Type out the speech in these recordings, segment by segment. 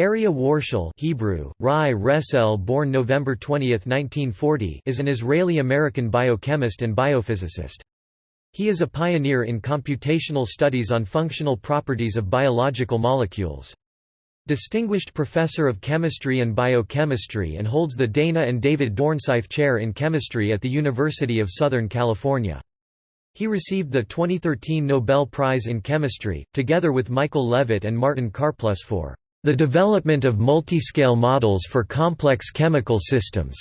Aryeh Warshel Hebrew, Rai Resel born November 20, 1940 is an Israeli-American biochemist and biophysicist. He is a pioneer in computational studies on functional properties of biological molecules. Distinguished Professor of Chemistry and Biochemistry and holds the Dana and David Dornsife Chair in Chemistry at the University of Southern California. He received the 2013 Nobel Prize in Chemistry, together with Michael Levitt and Martin Karplus for the development of multiscale models for complex chemical systems.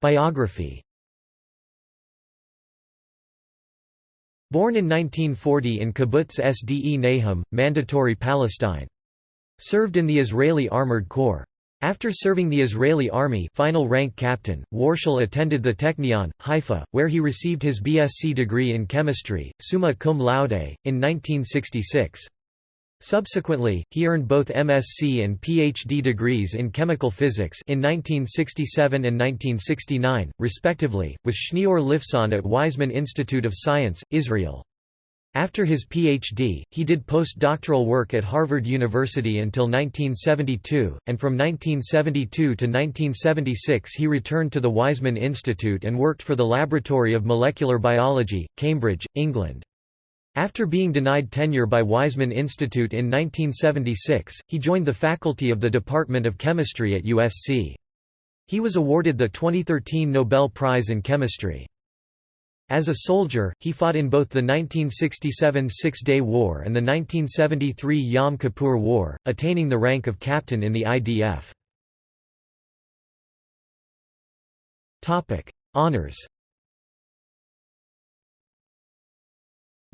Biography Born in 1940 in Kibbutz Sde Nahum, Mandatory Palestine. Served in the Israeli Armored Corps. After serving the Israeli army final rank captain, Warshel attended the Technion, Haifa, where he received his BSc degree in chemistry, summa cum laude, in 1966. Subsequently, he earned both MSc and PhD degrees in chemical physics in 1967 and 1969, respectively, with Schneor Lifson at Weizmann Institute of Science, Israel. After his Ph.D., he did postdoctoral work at Harvard University until 1972, and from 1972 to 1976 he returned to the Weizmann Institute and worked for the Laboratory of Molecular Biology, Cambridge, England. After being denied tenure by Weizmann Institute in 1976, he joined the faculty of the Department of Chemistry at USC. He was awarded the 2013 Nobel Prize in Chemistry. As a soldier, he fought in both the 1967 Six-Day War and the 1973 Yom Kippur War, attaining the rank of captain in the IDF. Honours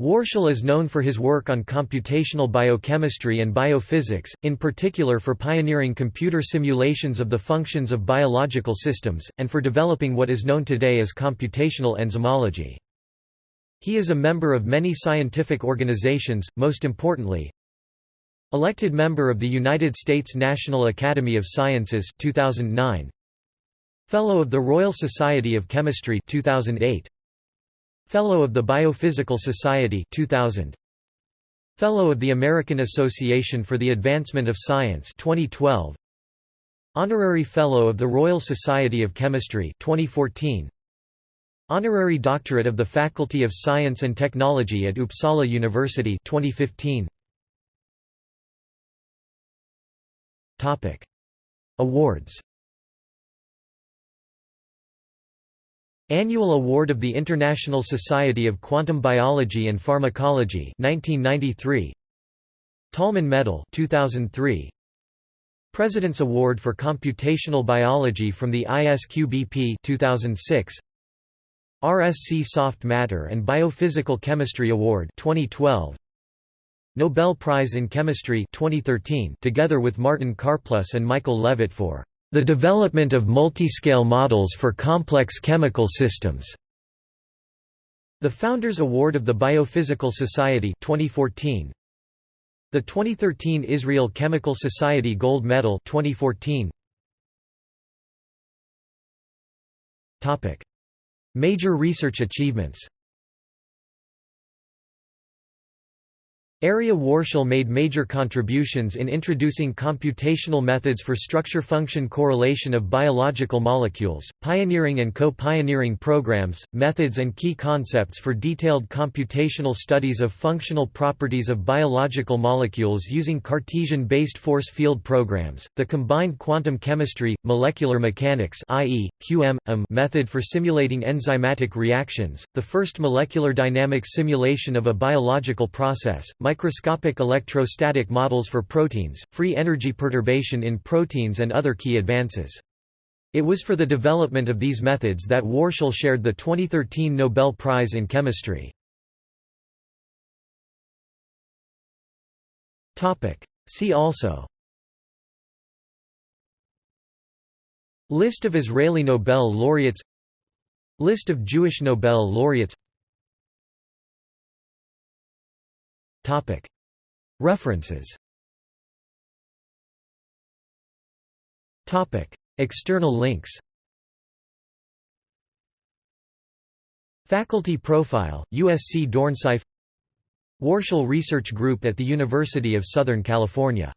Warshel is known for his work on computational biochemistry and biophysics, in particular for pioneering computer simulations of the functions of biological systems, and for developing what is known today as computational enzymology. He is a member of many scientific organizations, most importantly, Elected member of the United States National Academy of Sciences 2009, Fellow of the Royal Society of Chemistry 2008, Fellow of the Biophysical Society 2000 Fellow of the American Association for the Advancement of Science 2012 Honorary Fellow of the Royal Society of Chemistry 2014 Honorary Doctorate of the Faculty of Science and Technology at Uppsala University 2015 Topic. Awards Annual Award of the International Society of Quantum Biology and Pharmacology 1993 Tolman Medal 2003 President's Award for Computational Biology from the ISQBP 2006 RSC Soft Matter and Biophysical Chemistry Award 2012 Nobel Prize in Chemistry 2013 together with Martin Karplus and Michael Levitt for the development of multiscale models for complex chemical systems. The Founders Award of the Biophysical Society 2014. The 2013 Israel Chemical Society Gold Medal 2014. Topic: Major research achievements Aryeh Warshel made major contributions in introducing computational methods for structure-function correlation of biological molecules, pioneering and co-pioneering programs, methods and key concepts for detailed computational studies of functional properties of biological molecules using Cartesian-based force field programs, the combined quantum chemistry, molecular mechanics i.e., QM, method for simulating enzymatic reactions, the first molecular dynamics simulation of a biological process, microscopic electrostatic models for proteins, free energy perturbation in proteins and other key advances. It was for the development of these methods that Warshel shared the 2013 Nobel Prize in Chemistry. See also List of Israeli Nobel laureates List of Jewish Nobel laureates References. External links. Faculty profile, USC Dornsife. Warshel Research Group at the University of Southern California.